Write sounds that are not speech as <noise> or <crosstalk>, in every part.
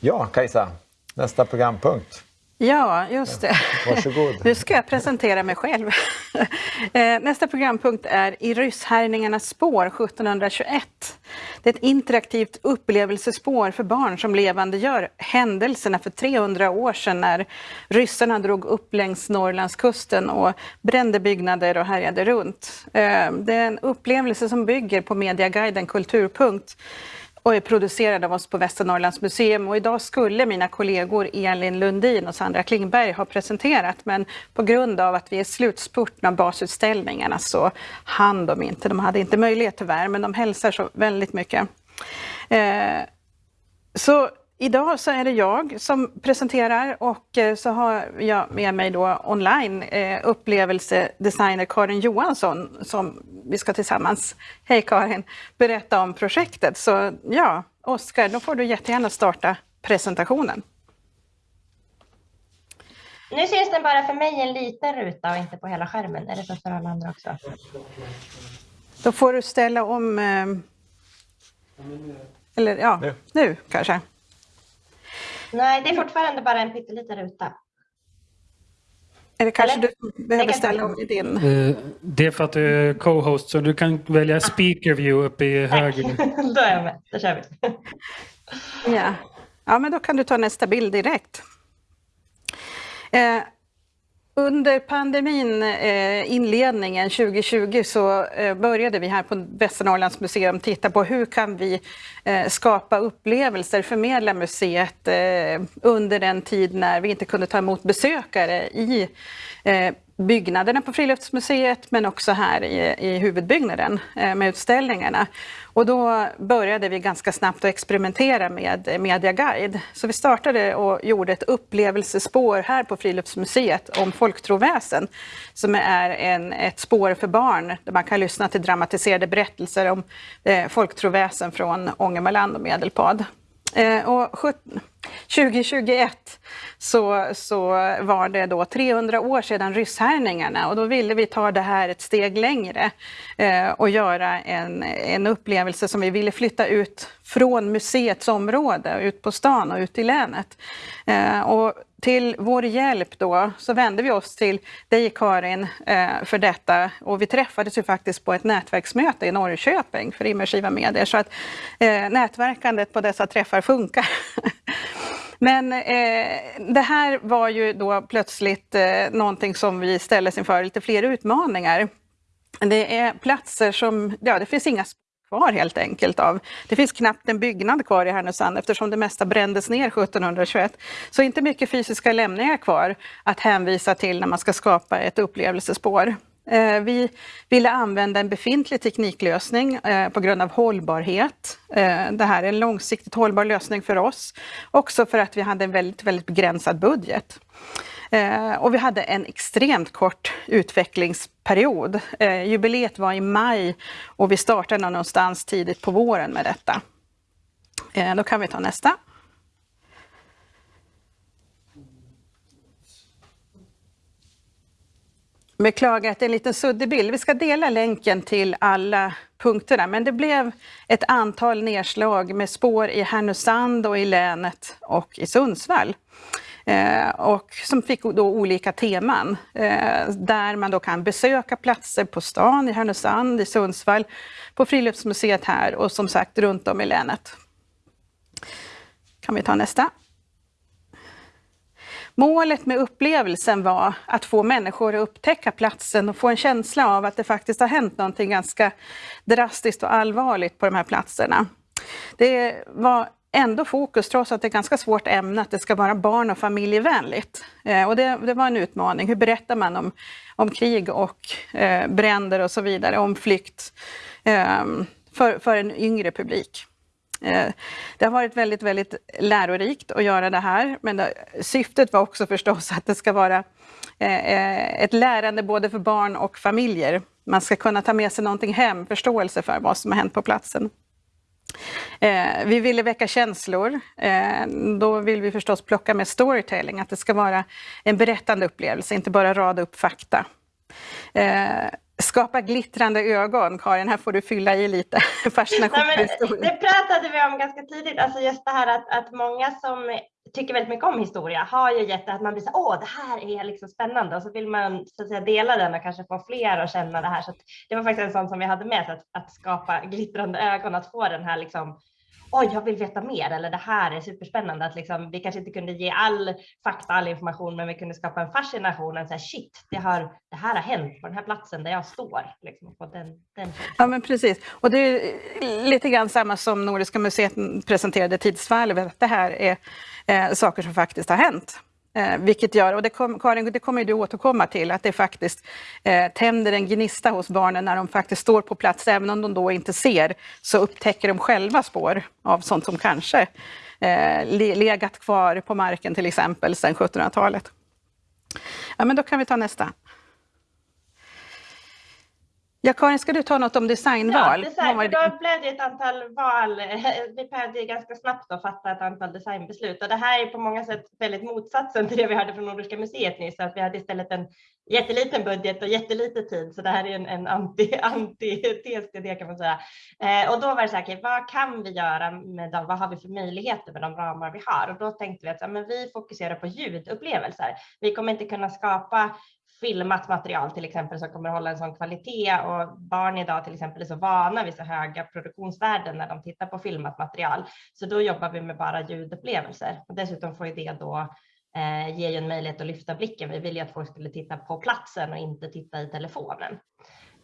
Ja, Kajsa, nästa programpunkt. Ja, just det. Varsågod. Nu ska jag presentera mig själv. <laughs> Eh, nästa programpunkt är I rysshärjningarnas spår 1721. Det är ett interaktivt upplevelsespår för barn som levandegör händelserna för 300 år sedan när ryssarna drog upp längs Norrlandskusten och brände byggnader och härjade runt. Eh, det är en upplevelse som bygger på Mediaguiden Kulturpunkt och är producerad av oss på Västernorrlands museum. Och idag skulle mina kollegor Elin Lundin och Sandra Klingberg ha presenterat men på grund av att vi är i slutspurten av basutställningarna så hann de inte. De hade inte möjlighet tyvärr, men de hälsar så väldigt mycket. Eh, så Idag så är det jag som presenterar och eh, så har jag med mig då online eh, upplevelsedesigner Karin Johansson som vi ska tillsammans, hej Karin, berätta om projektet. Så ja, Oskar, då får du jättegärna starta presentationen. Nu syns den bara för mig en liten ruta och inte på hela skärmen. Är det så för alla andra också? Då får du ställa om... Eh, eller ja, nu, nu kanske. Nej, det är fortfarande bara en pytteliten ruta. Eller kanske Eller? du behöver ställa om i din? Uh, det är för att du är co-host, så du kan välja speaker view uppe i höger. <laughs> då är jag med, då kör vi. ja. ja, men då kan du ta nästa bild direkt. Eh, under pandemin, eh, inledningen 2020, så eh, började vi här på Västernorrlands museum titta på hur kan vi eh, skapa upplevelser, förmedla museet eh, under den tid när vi inte kunde ta emot besökare i eh, byggnaderna på Friluftsmuseet men också här i, i huvudbyggnaden eh, med utställningarna. Och då började vi ganska snabbt att experimentera med eh, Mediaguide. Så vi startade och gjorde ett upplevelsespår här på Friluftsmuseet om folktroväsen som är en, ett spår för barn där man kan lyssna till dramatiserade berättelser om eh, folktroväsen från Ångermanland och Medelpad. Eh, och 2021 så, så var det då 300 år sedan rysshärjningarna och då ville vi ta det här ett steg längre eh, och göra en, en upplevelse som vi ville flytta ut från museets område, ut på stan och ut i länet. Eh, och till vår hjälp då så vände vi oss till dig Karin eh, för detta och vi träffades ju faktiskt på ett nätverksmöte i Norrköping för immersiva medier så att eh, nätverkandet på dessa träffar funkar. <laughs> Men eh, det här var ju då plötsligt eh, någonting som vi ställdes inför, lite fler utmaningar. Det är platser som, ja det finns inga kvar helt enkelt av. Det finns knappt en byggnad kvar i Härnösand eftersom det mesta brändes ner 1721. Så inte mycket fysiska lämningar kvar att hänvisa till när man ska skapa ett upplevelsespår. Eh, vi ville använda en befintlig tekniklösning eh, på grund av hållbarhet. Eh, det här är en långsiktigt hållbar lösning för oss. Också för att vi hade en väldigt, väldigt begränsad budget. Och vi hade en extremt kort utvecklingsperiod. Jubileet var i maj och vi startade någonstans tidigt på våren med detta. Då kan vi ta nästa. Beklagar att det är en liten suddig bild. Vi ska dela länken till alla punkterna, men det blev ett antal nedslag med spår i Härnösand och i länet och i Sundsvall. Eh, och som fick då olika teman, eh, där man då kan besöka platser på stan i Härnösand, i Sundsvall, på Friluftsmuseet här och som sagt runt om i länet. Kan vi ta nästa? Målet med upplevelsen var att få människor att upptäcka platsen och få en känsla av att det faktiskt har hänt någonting ganska drastiskt och allvarligt på de här platserna. Det var ändå fokus, trots att det är ganska svårt ämne, att det ska vara barn och familjevänligt. Eh, och det, det, var en utmaning. Hur berättar man om, om krig och eh, bränder och så vidare, om flykt eh, för, för en yngre publik? Eh, det har varit väldigt, väldigt lärorikt att göra det här, men syftet var också förstås att det ska vara eh, eh, ett lärande både för barn och familjer. Man ska kunna ta med sig någonting hem, förståelse för vad som har hänt på platsen. Vi ville väcka känslor. Då vill vi förstås plocka med storytelling, att det ska vara en berättande upplevelse, inte bara rada upp fakta skapa glittrande ögon. Karin, här får du fylla i lite <laughs> fascination Det pratade vi om ganska tidigt, alltså just det här att, att många som tycker väldigt mycket om historia har ju gett att man blir så åh, det här är liksom spännande och så vill man så att säga dela den och kanske få fler att känna det här. Så det var faktiskt en sån som vi hade med att, att skapa glittrande ögon, att få den här liksom oj, jag vill veta mer eller det här är superspännande. Att liksom, vi kanske inte kunde ge all fakta, all information, men vi kunde skapa en fascination. En så här, shit, det, har, det här har hänt på den här platsen där jag står. Liksom, på den, den ja, men precis. Och det är lite grann samma som Nordiska museet presenterade Tidsvalvet. Det här är eh, saker som faktiskt har hänt. Eh, vilket gör, och det kom, Karin, det kommer du återkomma till, att det faktiskt eh, tänder en gnista hos barnen när de faktiskt står på plats, även om de då inte ser, så upptäcker de själva spår av sånt som kanske eh, legat kvar på marken till exempel sedan 1700-talet. Ja, men då kan vi ta nästa. Ja, Karin, ska du ta något om designval? Ja, design, då blev det ett antal val. <laughs> Vi behövde ganska snabbt då fatta ett antal designbeslut och det här är på många sätt väldigt motsatsen till det vi hörde från Nordiska museet nyss, att vi hade istället en jätteliten budget och jättelite tid, så det här är en, en anti, <laughs> antites till det kan man säga. Eh, och då var det så här, vad kan vi göra med dem? Vad har vi för möjligheter med de ramar vi har? Och då tänkte vi att ja, men vi fokuserar på ljudupplevelser. Vi kommer inte kunna skapa filmat material till exempel som kommer hålla en sån kvalitet och barn idag till exempel är så vana vid så höga produktionsvärden när de tittar på filmat material. Så då jobbar vi med bara ljudupplevelser och dessutom får ju det då eh, ju en möjlighet att lyfta blicken. Vi vill ju att folk skulle titta på platsen och inte titta i telefonen.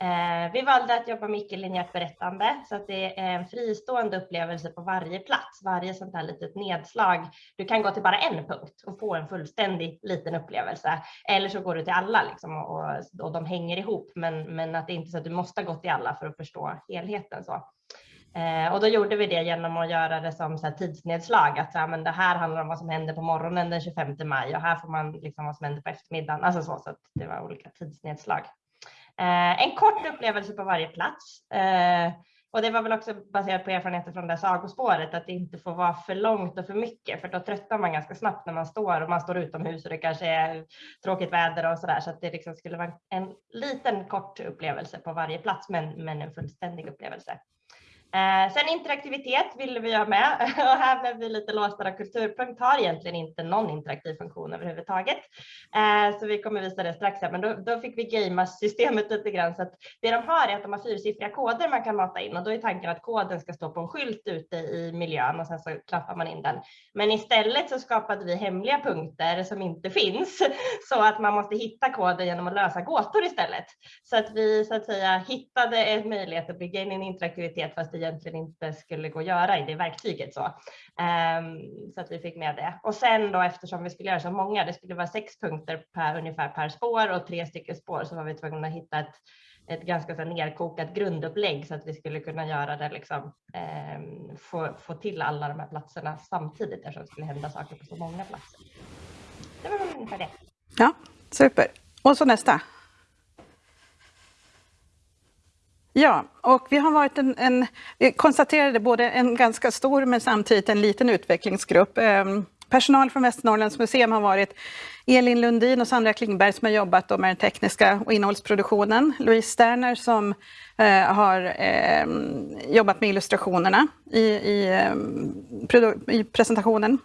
Eh, vi valde att jobba mycket linjärt berättande så att det är en fristående upplevelse på varje plats, varje sånt här litet nedslag. Du kan gå till bara en punkt och få en fullständig liten upplevelse eller så går du till alla liksom och, och de hänger ihop, men, men att det inte är så att du måste ha gått till alla för att förstå helheten. Så. Eh, och då gjorde vi det genom att göra det som så här tidsnedslag, att ja, men det här handlar om vad som händer på morgonen den 25 maj och här får man liksom vad som händer på eftermiddagen, alltså så, så att det var olika tidsnedslag. Eh, en kort upplevelse på varje plats. Eh, och det var väl också baserat på erfarenheter från det sagospåret att det inte får vara för långt och för mycket för då tröttnar man ganska snabbt när man står och man står utomhus och det kanske är tråkigt väder och så där så att det liksom skulle vara en liten kort upplevelse på varje plats men, men en fullständig upplevelse. Eh, sen interaktivitet ville vi ha med <laughs> och här blev vi lite låsta. Kulturpunkt har egentligen inte någon interaktiv funktion överhuvudtaget. Eh, så vi kommer visa det strax här, men då, då fick vi gamea systemet lite grann så att det de har är att de har fyrsiffriga koder man kan mata in och då är tanken att koden ska stå på en skylt ute i miljön och sen så klappar man in den. Men istället så skapade vi hemliga punkter som inte finns <laughs> så att man måste hitta koden genom att lösa gåtor istället. Så att vi så att säga hittade en möjlighet att bygga in en interaktivitet fast det egentligen inte skulle gå att göra i det verktyget. Så, um, så att vi fick med det. Och sen då eftersom vi skulle göra så många, det skulle vara sex punkter per, ungefär per spår och tre stycken spår så var vi tvungna att hitta ett ett ganska så nerkokat grundupplägg så att vi skulle kunna göra det liksom, eh, få, få till alla de här platserna samtidigt eftersom det skulle hända saker på så många platser. Det var ungefär det. Ja, super. Och så nästa. Ja, och vi har varit en, en, vi konstaterade både en ganska stor men samtidigt en liten utvecklingsgrupp. Ehm, personal från Västernorrlands museum har varit Elin Lundin och Sandra Klingberg som har jobbat med den tekniska och innehållsproduktionen. Louise Sterner som eh, har eh, jobbat med illustrationerna i, i, eh, i presentationen.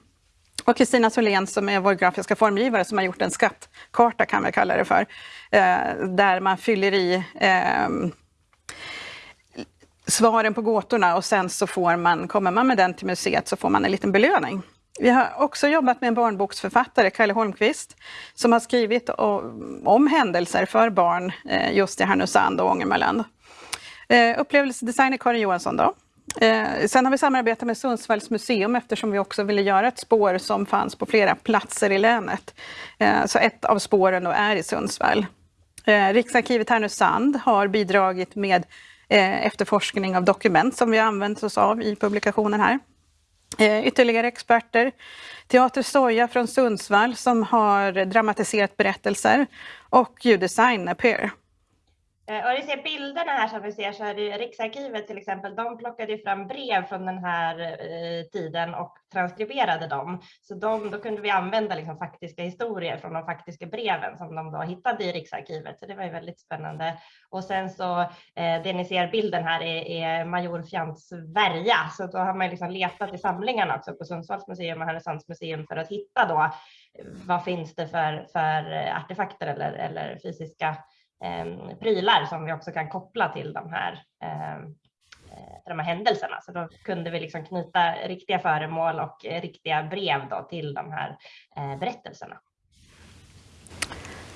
Och Kristina Solén som är vår grafiska formgivare som har gjort en skattkarta kan vi kalla det för. Eh, där man fyller i ehm, svaren på gåtorna och sen så får man, kommer man med den till museet så får man en liten belöning. Vi har också jobbat med en barnboksförfattare, Kalle Holmqvist, som har skrivit om händelser för barn eh, just i Härnösand och Ångermanland. Eh, upplevelsedesigner Karin Johansson då. Eh, sen har vi samarbetat med Sundsvalls museum eftersom vi också ville göra ett spår som fanns på flera platser i länet. Så ett av spåren då är i Sundsvall. Riksarkivet Härnösand har bidragit med Eh, efterforskning av dokument som vi har använt oss av i publikationen här. Eh, ytterligare experter. Teater Soja från Sundsvall som har dramatiserat berättelser och ljuddesign Per. Eh, och ni ser bilderna här som vi ser så är det Riksarkivet till exempel. De plockade fram brev från den här eh, tiden och transkriberade dem. Så de, då kunde vi använda liksom faktiska historier från de faktiska breven som de då hittade i Riksarkivet. Så det var ju väldigt spännande. Och sen så eh, det ni ser bilden här är, är Major Fjants värja. Så då har man liksom letat i samlingarna också på Sundsvalls museum och Härnösands museum för att hitta då eh, vad finns det för, för eh, artefakter eller, eller fysiska eh, prylar som vi också kan koppla till de här, eh, eh, de här händelserna. Så då kunde vi liksom knyta riktiga föremål och riktiga brev då till de här eh, berättelserna.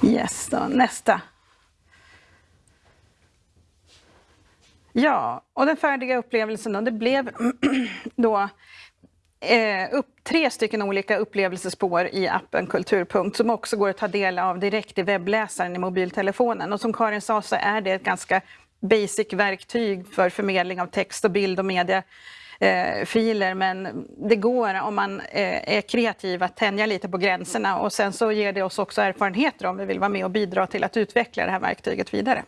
Yes, då, nästa. Ja, och den färdiga upplevelsen då, det blev <clears throat> då eh, upp, tre stycken olika upplevelsespår i appen Kulturpunkt som också går att ta del av direkt i webbläsaren i mobiltelefonen. Och som Karin sa så är det ett ganska basic verktyg för förmedling av text och bild och media eh, filer men det går om man eh, är kreativ att tänja lite på gränserna och sen så ger det oss också erfarenheter om vi vill vara med och bidra till att utveckla det här verktyget vidare.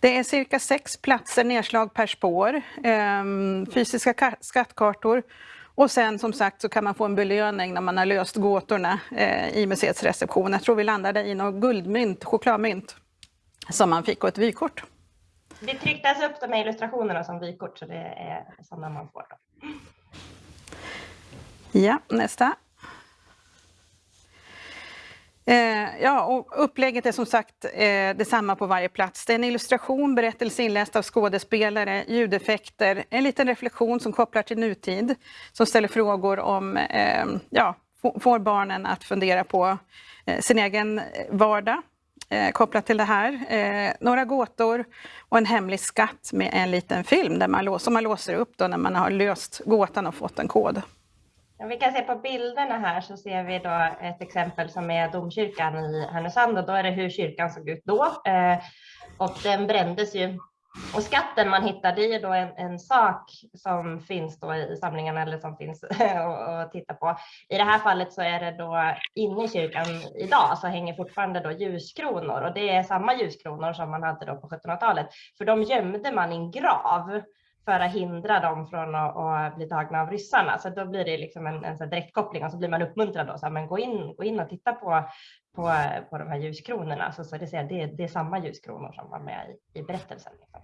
Det är cirka sex platser nedslag per spår, eh, fysiska skattkartor och sen som sagt så kan man få en belöning när man har löst gåtorna eh, i museets reception. Jag tror vi landade i något guldmynt, chokladmynt, som man fick och ett vykort. Det trycktes upp de här illustrationerna som vykort så det är sådana man får. Då. Ja, nästa. Eh, ja, och upplägget är som sagt eh, detsamma på varje plats. Det är en illustration, berättelse inläst av skådespelare, ljudeffekter, en liten reflektion som kopplar till nutid, som ställer frågor om, eh, ja, får barnen att fundera på eh, sin egen vardag eh, kopplat till det här. Eh, några gåtor och en hemlig skatt med en liten film där man, som man låser upp då när man har löst gåtan och fått en kod. Vi kan se på bilderna här så ser vi då ett exempel som är domkyrkan i Härnösand och då är det hur kyrkan såg ut då. Eh, och den brändes ju. Och skatten man hittade är då en, en sak som finns då i samlingarna eller som finns <laughs> att titta på. I det här fallet så är det då inne i kyrkan idag så hänger fortfarande då ljuskronor och det är samma ljuskronor som man hade då på 1700-talet. För de gömde man i en grav för att hindra dem från att, att, bli tagna av ryssarna. Så då blir det liksom en, en så direktkoppling och så blir man uppmuntrad då, så här, men gå in, gå in och titta på, på, på de här ljuskronorna. Så, så det, säga, det, det är samma ljuskronor som var med i, i berättelsen. Liksom.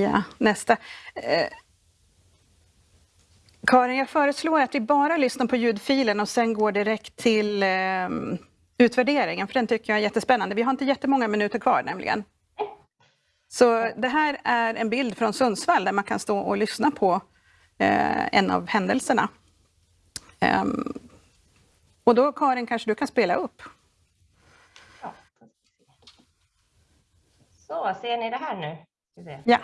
Ja, nästa. Eh, Karin, jag föreslår att vi bara lyssnar på ljudfilen och sen går direkt till eh, utvärderingen, för den tycker jag är jättespännande. Vi har inte jättemånga minuter kvar nämligen. Så det här är en bild från Sundsvall där man kan stå och lyssna på eh, en av händelserna. Um, och då Karin, kanske du kan spela upp? Ja. Så, ser ni det här nu? Ja.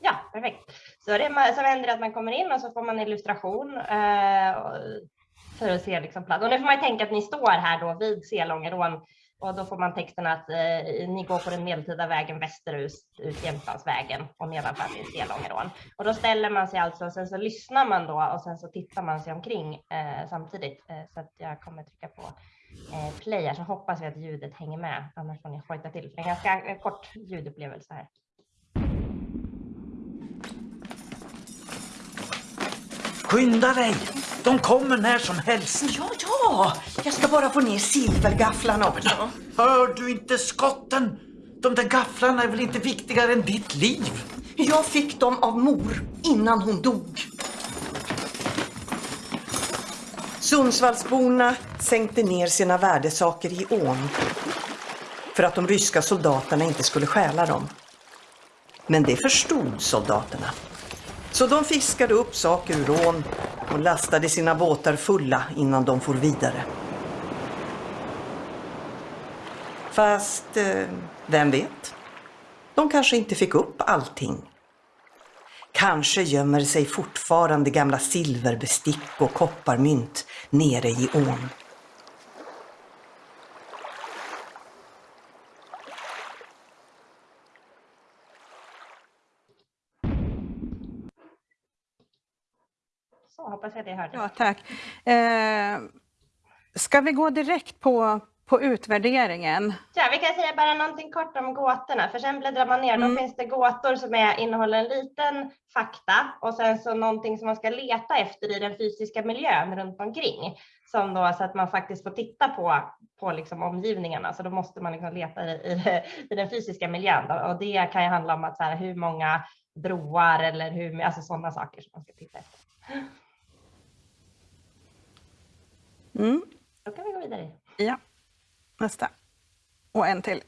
Ja, perfekt. Så det som händer är att man kommer in och så får man illustration eh, för att se liksom plats. Och nu får man tänka att ni står här då vid Selångerån och då får man texten att eh, ni går på den medeltida vägen västerut ut Jämtlandsvägen och nedanför finns Delångerån. Och då ställer man sig alltså och sen så lyssnar man då och sen så tittar man sig omkring eh, samtidigt. Eh, så att jag kommer trycka på eh, play här så hoppas vi att ljudet hänger med. Annars får ni hojta till för det är en ganska eh, kort ljudupplevelse här. Skynda dig! De kommer när som helst. Ja, ja! Jag ska bara få ner silvergafflarna också. Hör du inte skotten? De där gafflarna är väl inte viktigare än ditt liv? Jag fick dem av mor innan hon dog. Sundsvallsborna sänkte ner sina värdesaker i ån för att de ryska soldaterna inte skulle stjäla dem. Men det förstod soldaterna. Så de fiskade upp saker ur ån och lastade sina båtar fulla innan de for vidare. Fast, eh, vem vet? De kanske inte fick upp allting. Kanske gömmer sig fortfarande gamla silverbestick och kopparmynt nere i ån. Hoppas jag det hördes. Ja, tack. Eh, ska vi gå direkt på, på utvärderingen. Ja, vi kan säga bara någonting kort om gåtorna, för sen bläddrar man ner, Mm. då finns det gåtor som är, innehåller en liten fakta och sen så någonting som man ska leta efter i den fysiska miljön runt omkring. Som då, så att man faktiskt får titta på, på liksom omgivningarna, så då måste man liksom leta i, i, i den fysiska miljön. Då. Och det kan ju handla om att så här, hur många broar eller hur, alltså sådana saker som man ska titta efter. Mm. Då kan vi gå vidare. Ja, nästa. Och en till.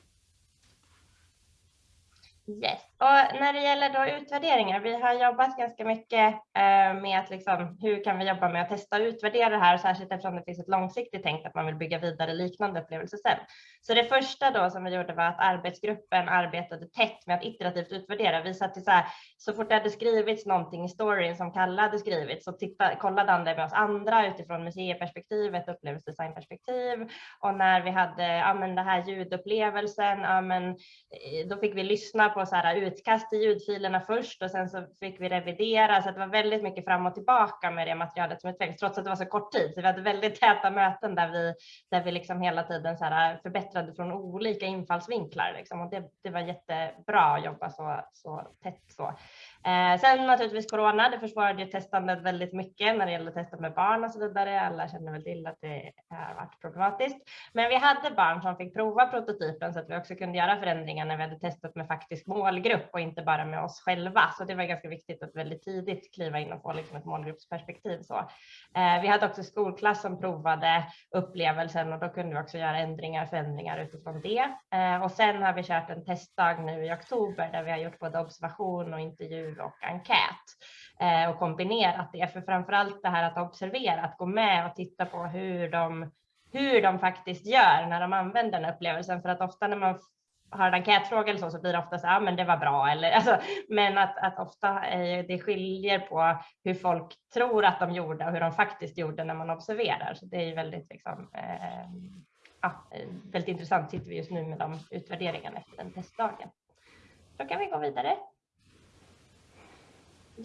Yes. Och när det gäller då utvärderingar, vi har jobbat ganska mycket eh, med att liksom, hur kan vi jobba med att testa och utvärdera det här, särskilt eftersom det finns ett långsiktigt tänk att man vill bygga vidare liknande upplevelser sen. Så det första då som vi gjorde var att arbetsgruppen arbetade tätt med att iterativt utvärdera. Vi satt så här, så fort det hade skrivits någonting i storyn som Kalle hade skrivit så titta, kollade han det med oss andra utifrån museiperspektivet, upplevelsedesignperspektiv. Och när vi hade ja, men det här ljudupplevelsen, ja, men, eh, då fick vi lyssna på så här utkast i ljudfilerna först och sen så fick vi revidera. Så det var väldigt mycket fram och tillbaka med det materialet som utvecklades, trots att det var så kort tid. Så vi hade väldigt täta möten där vi, där vi liksom hela tiden så här förbättrade från olika infallsvinklar. Liksom. Och det, det var jättebra att jobba så, så tätt så. Eh, sen naturligtvis corona, det försvårade ju testandet väldigt mycket när det gäller att testa med barn och så vidare. Alla känner väl till att det har varit problematiskt. Men vi hade barn som fick prova prototypen så att vi också kunde göra förändringar när vi hade testat med faktisk målgrupp och inte bara med oss själva. Så det var ganska viktigt att väldigt tidigt kliva in och få liksom ett målgruppsperspektiv. Så. Eh, vi hade också skolklass som provade upplevelsen och då kunde vi också göra ändringar, förändringar utifrån det. Eh, och sen har vi kört en testdag nu i oktober där vi har gjort både observation och intervju och enkät eh, och kombinerat det. För framförallt det här att observera, att gå med och titta på hur de, hur de faktiskt gör när de använder den upplevelsen. För att ofta när man har en enkätfråga eller så, så blir det ofta så ah, ja men det var bra. Eller, <laughs> alltså, men att, att ofta eh, det skiljer på hur folk tror att de gjorde och hur de faktiskt gjorde när man observerar. Så det är ju väldigt, liksom, eh, ja, väldigt intressant sitter vi just nu med de utvärderingarna efter den testdagen. Då kan vi gå vidare.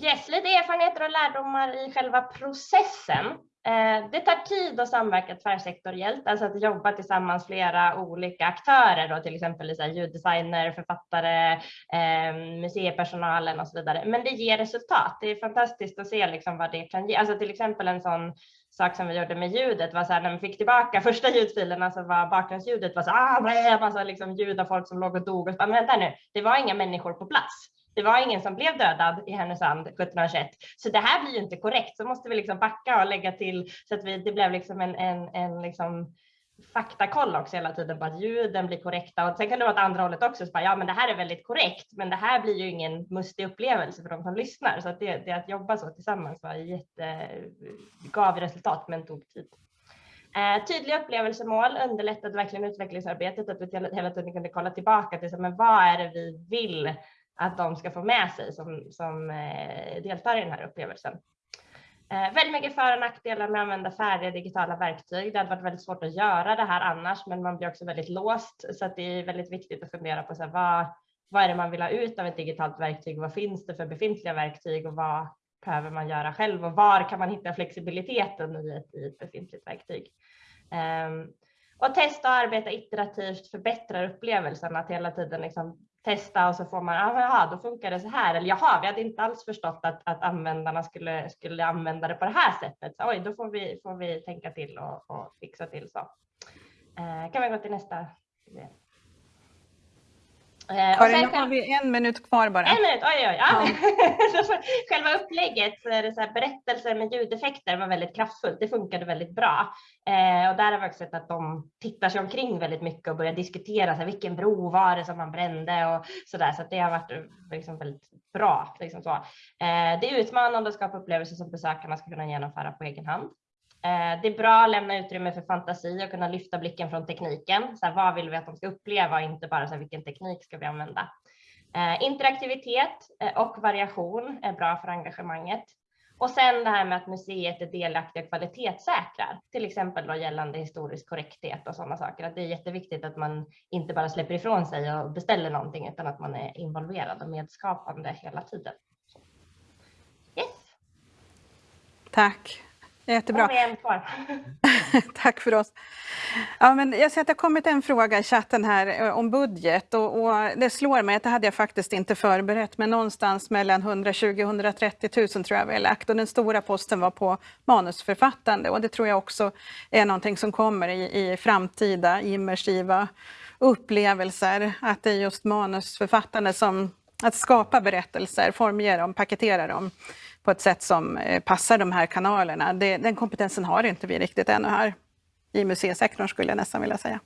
Yes, lite erfarenheter och lärdomar i själva processen. Eh, det tar tid att samverka tvärsektoriellt, alltså att jobba tillsammans flera olika aktörer, då, till exempel så ljuddesigner, författare, ehm, museipersonalen och så vidare. Men det ger resultat. Det är fantastiskt att se liksom vad det kan ge. Alltså till exempel en sån sak som vi gjorde med ljudet var så här när vi fick tillbaka <laughs> första ljudfilerna så var bakgrundsljudet var så ah, massa liksom ljud av folk som låg och dog och så, men vänta nu, det var inga människor på plats. Det var ingen som blev dödad i Härnösand 1721, så det här blir ju inte korrekt. Så måste vi liksom backa och lägga till så att vi, det blev liksom en, en, en liksom faktakoll också hela tiden på att ljuden blir korrekta och sen kan det vara åt andra hållet också. Så bara, ja, men det här är väldigt korrekt, men det här blir ju ingen mustig upplevelse för de som lyssnar. Så att det, det att jobba så tillsammans var jätte, gav resultat, men tog tid. Eh, tydliga upplevelsemål underlättade verkligen utvecklingsarbetet, att vi hela tiden kunde kolla tillbaka till men vad är det vi vill att de ska få med sig som, som eh, deltar i den här upplevelsen. Eh, väldigt mycket för och nackdelar med att använda färdiga digitala verktyg. Det hade varit väldigt svårt att göra det här annars, men man blir också väldigt låst. Så att det är väldigt viktigt att fundera på så här, vad, vad är det man vill ha ut av ett digitalt verktyg? Vad finns det för befintliga verktyg och vad behöver man göra själv? Och var kan man hitta flexibiliteten i ett, i ett befintligt verktyg? Eh, och testa och arbeta iterativt förbättrar upplevelsen, att hela tiden liksom testa och så får man, ah, jaha, då funkar det så här. Eller jaha, vi hade inte alls förstått att, att användarna skulle, skulle använda det på det här sättet. Så, oj, då får vi, får vi tänka till och, och fixa till så. Eh, kan vi gå till nästa? Eh, Karin, nu har vi en minut kvar bara. En minut, oj oj. Ja. Ja. <laughs> själva upplägget så är det så här, berättelser med ljudeffekter var väldigt kraftfullt. Det funkade väldigt bra. Eh, och där har vi också sett att de tittar sig omkring väldigt mycket och börjar diskutera så här, vilken bro var det som man brände och så där. Så det har varit liksom väldigt bra. Liksom så. Eh, det är utmanande att skapa upplevelser som besökarna ska kunna genomföra på egen hand. Eh, det är bra att lämna utrymme för fantasi och kunna lyfta blicken från tekniken. Så här, vad vill vi att de ska uppleva och inte bara så här, vilken teknik ska vi använda. Eh, interaktivitet eh, och variation är bra för engagemanget. Och sen det här med att museet är delaktiga och kvalitetssäkrar, till exempel då gällande historisk korrekthet och sådana saker. Att det är jätteviktigt att man inte bara släpper ifrån sig och beställer någonting utan att man är involverad och medskapande hela tiden. Yes. Tack. Jättebra. <laughs> Tack för oss. Ja, men jag ser att det har kommit en fråga i chatten här eh, om budget. Och, och det slår mig att det hade jag faktiskt inte förberett, men någonstans mellan 120 130 000 tror jag vi har lagt. Och den stora posten var på manusförfattande. Och det tror jag också är någonting som kommer i, i framtida immersiva upplevelser, att det är just manusförfattande som att skapa berättelser, formge dem, paketera dem på ett sätt som eh, passar de här kanalerna. Det, den kompetensen har inte vi riktigt ännu här i museisektorn skulle jag nästan vilja säga.